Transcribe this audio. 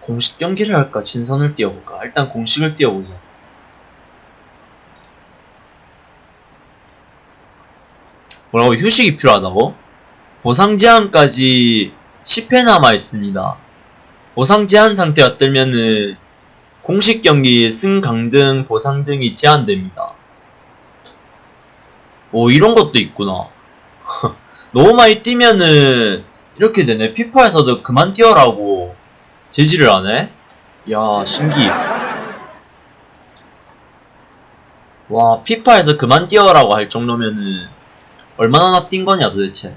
공식 경기를 할까? 진선을 띄워볼까? 일단 공식을 띄워보자. 뭐라고 휴식이 필요하다고? 보상 제한까지 10회 남아 있습니다. 보상 제한 상태가 뜨면은 공식 경기 승, 강 등 보상 등이 제한됩니다. 오 이런 것도 있구나. 너무 많이 뛰면은 이렇게 되네. 피파에서도 그만 뛰어라고 제지를 하네. 야 신기. 와 피파에서 그만 뛰어라고 할 정도면은 얼마나 뛴 거냐 도대체.